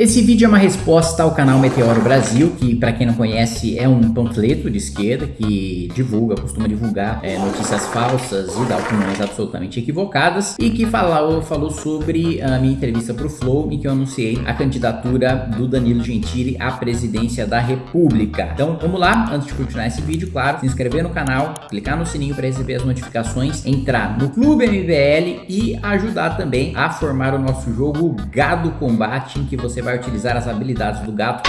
Esse vídeo é uma resposta ao canal Meteoro Brasil, que para quem não conhece é um panfleto de esquerda que divulga, costuma divulgar é, notícias falsas e dá opiniões absolutamente equivocadas e que falou, falou sobre a minha entrevista para o Flow em que eu anunciei a candidatura do Danilo Gentili à presidência da República. Então vamos lá, antes de continuar esse vídeo, claro, se inscrever no canal, clicar no sininho para receber as notificações, entrar no Clube MBL e ajudar também a formar o nosso jogo Gado Combate, em que você vai vai utilizar as habilidades do gato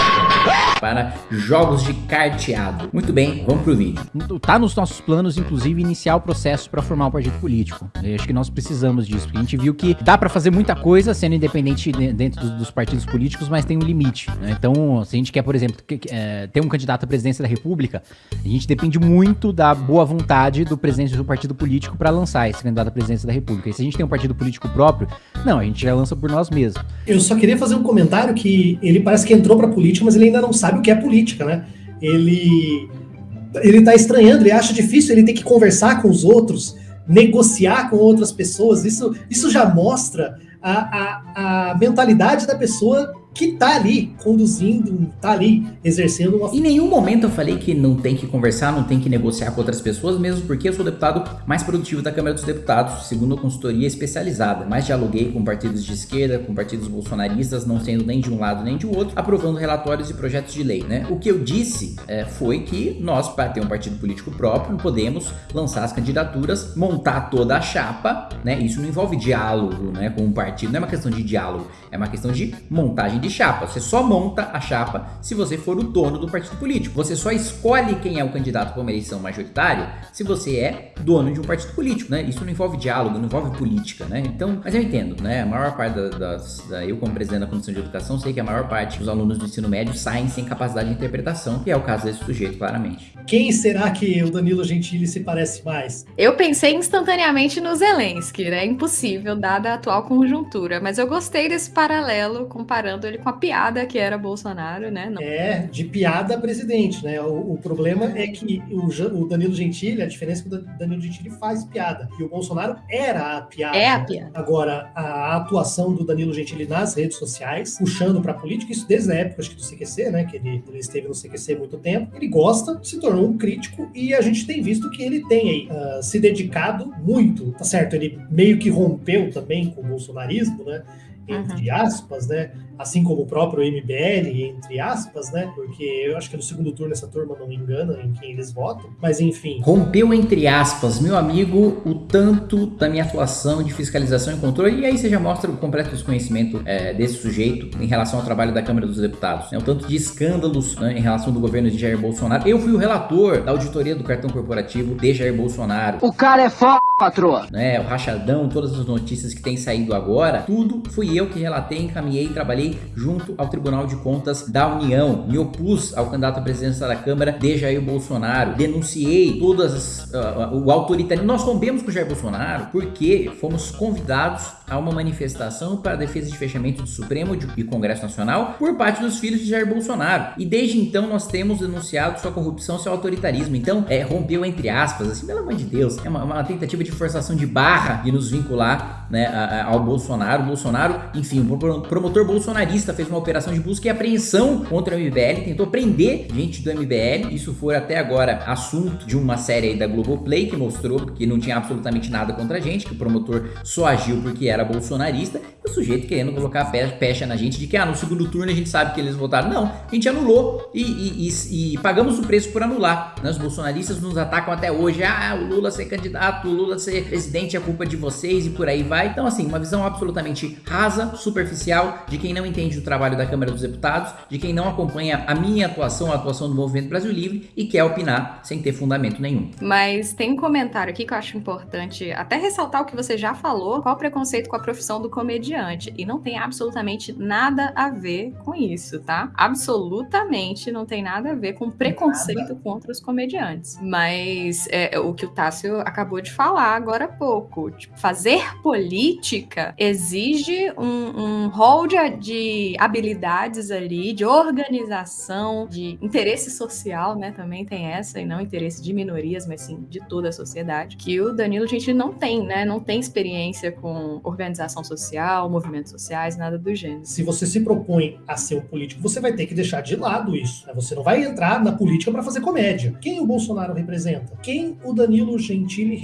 para jogos de carteado. Muito bem, vamos pro vídeo. Tá nos nossos planos, inclusive, iniciar o processo para formar um partido político. Eu acho que nós precisamos disso, porque a gente viu que dá para fazer muita coisa sendo independente dentro dos partidos políticos, mas tem um limite. Né? Então, se a gente quer, por exemplo, é, ter um candidato à presidência da República, a gente depende muito da boa vontade do presidente do partido político para lançar esse candidato à presidência da República. E se a gente tem um partido político próprio, não, a gente já lança por nós mesmos. Eu só queria fazer um comentário claro que ele parece que entrou para política, mas ele ainda não sabe o que é política, né? Ele ele tá estranhando, ele acha difícil, ele tem que conversar com os outros, negociar com outras pessoas. Isso, isso já mostra a, a, a mentalidade da pessoa que tá ali conduzindo, tá ali exercendo uma... Em nenhum momento eu falei que não tem que conversar, não tem que negociar com outras pessoas, mesmo porque eu sou o deputado mais produtivo da Câmara dos Deputados, segundo a consultoria especializada. Mas dialoguei com partidos de esquerda, com partidos bolsonaristas, não sendo nem de um lado nem de outro, aprovando relatórios e projetos de lei, né? O que eu disse é, foi que nós, para ter um partido político próprio, podemos lançar as candidaturas, montar toda a chapa, né? Isso não envolve diálogo, né, com o um partido, não é uma questão de diálogo, é uma questão de montagem de chapa. Você só monta a chapa se você for o dono do partido político. Você só escolhe quem é o candidato para uma eleição majoritária se você é dono de um partido político, né? Isso não envolve diálogo, não envolve política, né? Então, mas eu entendo, né? A maior parte das, das da, eu como presidente da Comissão de Educação sei que a maior parte dos alunos do ensino médio saem sem capacidade de interpretação, que é o caso desse sujeito, claramente. Quem será que o Danilo Gentili se parece mais? Eu pensei instantaneamente no Zelensky, né? Impossível, dada a atual conjuntura, mas eu gostei desse paralelo comparando ele com a piada que era Bolsonaro, né? Não. É, de piada presidente, né? O, o problema é que o, o, Danilo Gentili, a diferença é que o Danilo Gentili faz piada. E o Bolsonaro era a piada. É a piada. Agora, a atuação do Danilo Gentili nas redes sociais, puxando para a política, isso desde a época acho que do CQC, né? Que ele, ele esteve no CQC há muito tempo. Ele gosta, se tornou um crítico e a gente tem visto que ele tem aí uh, se dedicado muito, tá certo? Ele meio que rompeu também com o bolsonarismo, né? Entre uhum. aspas, né? assim como o próprio MBL, entre aspas, né? Porque eu acho que no segundo turno essa turma não me engana em quem eles votam, mas enfim. Rompeu entre aspas, meu amigo, o tanto da minha atuação de fiscalização e controle, e aí você já mostra o completo desconhecimento é, desse sujeito em relação ao trabalho da Câmara dos Deputados, né? O tanto de escândalos né, em relação do governo de Jair Bolsonaro. Eu fui o relator da auditoria do cartão corporativo de Jair Bolsonaro. O cara é foda, patroa! Né, o rachadão, todas as notícias que têm saído agora, tudo fui eu que relatei, encaminhei, trabalhei junto ao Tribunal de Contas da União. Me opus ao candidato à presidência da Câmara de Jair Bolsonaro. Denunciei todas uh, o autoritarismo. Nós rompemos com Jair Bolsonaro porque fomos convidados a uma manifestação para defesa de fechamento do Supremo e Congresso Nacional por parte dos filhos de Jair Bolsonaro. E desde então nós temos denunciado sua corrupção, seu autoritarismo. Então, é, rompeu entre aspas, assim, pelo amor de Deus, é uma, uma tentativa de forçação de barra de nos vincular né, ao Bolsonaro. O Bolsonaro, enfim, o promotor bolsonarista fez uma operação de busca e apreensão contra o MBL, tentou prender gente do MBL. Isso foi até agora assunto de uma série aí da Globoplay que mostrou que não tinha absolutamente nada contra a gente, que o promotor só agiu porque era bolsonarista. E o sujeito querendo colocar pecha na gente de que ah, no segundo turno a gente sabe que eles votaram. Não, a gente anulou e, e, e, e pagamos o preço por anular. Né? Os bolsonaristas nos atacam até hoje. Ah, o Lula ser candidato, o Lula ser presidente é culpa de vocês e por aí vai. Então, assim, uma visão absolutamente rasa, superficial de quem não entende o trabalho da Câmara dos Deputados, de quem não acompanha a minha atuação, a atuação do Movimento Brasil Livre e quer opinar sem ter fundamento nenhum. Mas tem um comentário aqui que eu acho importante até ressaltar o que você já falou, qual o preconceito com a profissão do comediante. E não tem absolutamente nada a ver com isso, tá? Absolutamente não tem nada a ver com preconceito contra os comediantes. Mas é, o que o Tássio acabou de falar, falar agora há pouco. Tipo, fazer política exige um, um rol de, de habilidades ali, de organização, de interesse social, né? Também tem essa, e não interesse de minorias, mas sim de toda a sociedade, que o Danilo Gentili não tem, né? Não tem experiência com organização social, movimentos sociais, nada do gênero. Se você se propõe a ser um político, você vai ter que deixar de lado isso. Né? Você não vai entrar na política para fazer comédia. Quem o Bolsonaro representa? Quem o Danilo Gentili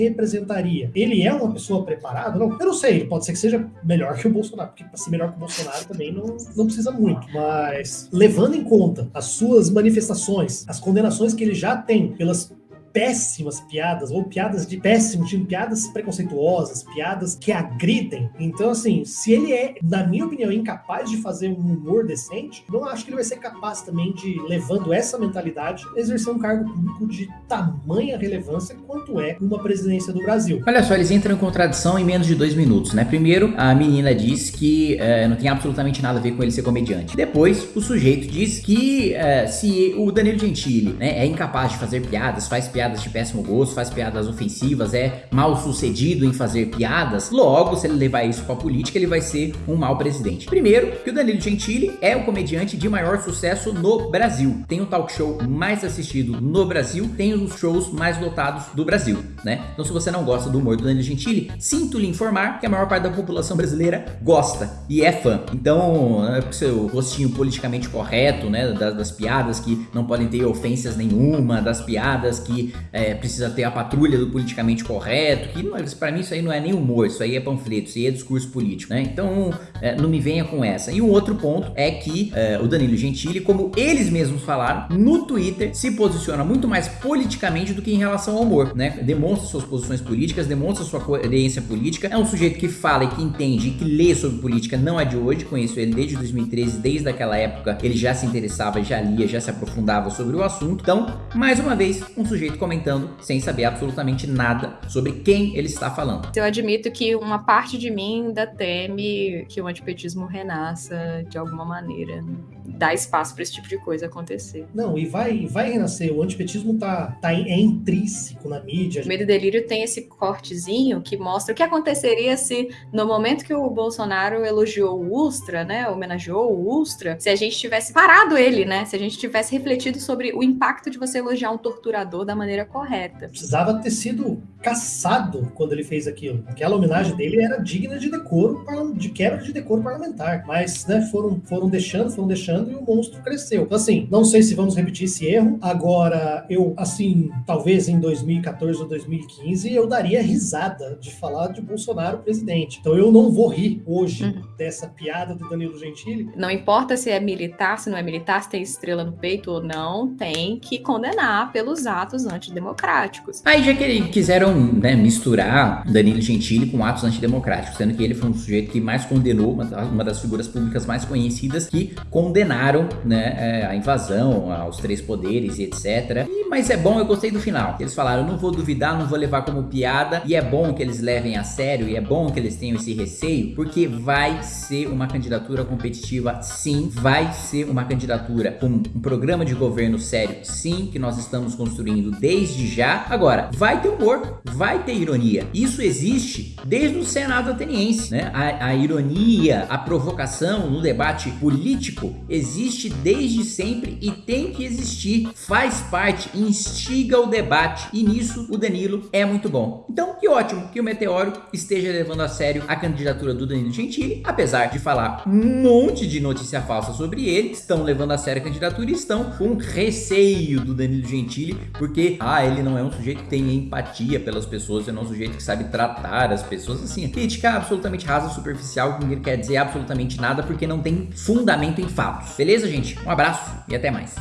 Ele é uma pessoa preparada? Não, eu não sei. Pode ser que seja melhor que o Bolsonaro, porque para ser melhor que o Bolsonaro também não, não precisa muito. Mas levando em conta as suas manifestações, as condenações que ele já tem pelas péssimas piadas, ou piadas de péssimo tipo, piadas preconceituosas, piadas que agridem. Então, assim, se ele é, na minha opinião, incapaz de fazer um humor decente, não acho que ele vai ser capaz também de, levando essa mentalidade, exercer um cargo público de tamanha relevância quanto é uma presidência do Brasil. Olha só, eles entram em contradição em menos de dois minutos, né? Primeiro, a menina diz que é, não tem absolutamente nada a ver com ele ser comediante. Depois, o sujeito diz que é, se o Danilo Gentili né, é incapaz de fazer piadas, faz piadas piadas de péssimo gosto, faz piadas ofensivas, é mal sucedido em fazer piadas, logo, se ele levar isso pra política, ele vai ser um mau presidente. Primeiro, que o Danilo Gentili é o comediante de maior sucesso no Brasil. Tem o talk show mais assistido no Brasil, tem os shows mais lotados do Brasil, né? Então se você não gosta do humor do Danilo Gentili, sinto lhe informar que a maior parte da população brasileira gosta e é fã. Então, é seu rostinho politicamente correto, né, das, das piadas que não podem ter ofensas nenhuma, das piadas que é, precisa ter a patrulha do politicamente correto, que para mim isso aí não é nem humor, isso aí é panfleto, isso aí é discurso político, né? Então é, não me venha com essa. E um outro ponto é que é, o Danilo Gentili, como eles mesmos falaram, no Twitter se posiciona muito mais politicamente do que em relação ao humor, né? Demonstra suas posições políticas, demonstra sua coerência política, é um sujeito que fala e que entende e que lê sobre política, não é de hoje, conheço ele desde 2013, desde aquela época ele já se interessava, já lia, já se aprofundava sobre o assunto. Então, mais uma vez, um sujeito comentando sem saber absolutamente nada sobre quem ele está falando. Eu admito que uma parte de mim ainda teme que o antipetismo renasça de alguma maneira dá espaço para esse tipo de coisa acontecer. Não, e vai, vai renascer. O antipetismo tá, tá é intrínseco na mídia. O Medo e Delírio tem esse cortezinho que mostra o que aconteceria se, no momento que o Bolsonaro elogiou o Ustra, né, homenageou o Ustra, se a gente tivesse parado ele, né, se a gente tivesse refletido sobre o impacto de você elogiar um torturador da maneira correta. Precisava ter sido caçado quando ele fez aquilo. Aquela homenagem dele era digna de decoro, de quebra de decoro parlamentar. Mas, né, foram, foram deixando, foram deixando e o monstro cresceu. Então, assim, não sei se vamos repetir esse erro. Agora, eu, assim, talvez em 2014 ou 2015, eu daria risada de falar de Bolsonaro presidente. Então, eu não vou rir hoje uhum. dessa piada do Danilo Gentili. Não importa se é militar, se não é militar, se tem estrela no peito ou não, tem que condenar pelos atos antidemocráticos. Aí, já que quiseram né, misturar Danilo Gentili com atos antidemocráticos, sendo que ele foi um sujeito que mais condenou, uma das figuras públicas mais conhecidas que condenaram condenaram né, é, a invasão aos três poderes e etc. E, mas é bom, eu gostei do final. Eles falaram, não vou duvidar, não vou levar como piada. E é bom que eles levem a sério e é bom que eles tenham esse receio, porque vai ser uma candidatura competitiva, sim. Vai ser uma candidatura com um programa de governo sério, sim, que nós estamos construindo desde já. Agora, vai ter humor, vai ter ironia. Isso existe desde o Senado ateniense, né? A, a ironia, a provocação no debate político existe desde sempre e tem que existir, faz parte, instiga o debate e nisso o Danilo é muito bom. Então que ótimo que o Meteoro esteja levando a sério a candidatura do Danilo Gentili, apesar de falar um monte de notícia falsa sobre ele, estão levando a sério a candidatura e estão com receio do Danilo Gentili, porque ah, ele não é um sujeito que tem empatia pelas pessoas, ele não é um sujeito que sabe tratar as pessoas assim. Crítica absolutamente rasa, superficial, que não quer dizer absolutamente nada porque não tem fundamento em fatos. Beleza, gente? Um abraço e até mais.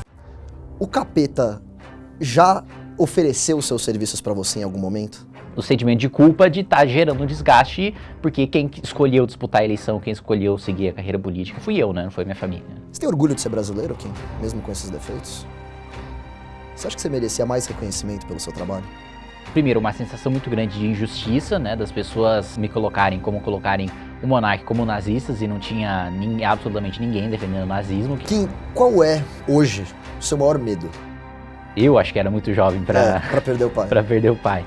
O capeta já ofereceu seus serviços para você em algum momento? O sentimento de culpa de estar tá gerando um desgaste, porque quem escolheu disputar a eleição, quem escolheu seguir a carreira política fui eu, né? Não foi minha família. Você tem orgulho de ser brasileiro, Kim? Mesmo com esses defeitos? Você acha que você merecia mais reconhecimento pelo seu trabalho? Primeiro, uma sensação muito grande de injustiça, né? Das pessoas me colocarem como colocarem o monarca como nazistas e não tinha absolutamente ninguém defendendo o nazismo. Kim, qual é hoje o seu maior medo? Eu acho que era muito jovem para é, perder o pai. para perder o pai.